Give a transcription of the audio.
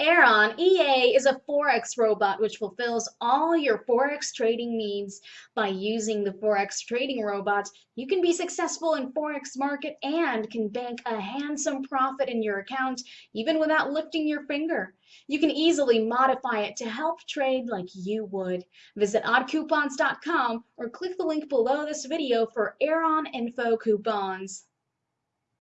Aeron EA is a Forex robot which fulfills all your Forex trading needs. By using the Forex trading robot, you can be successful in Forex market and can bank a handsome profit in your account even without lifting your finger. You can easily modify it to help trade like you would. Visit oddcoupons.com or click the link below this video for Aeron Info coupons.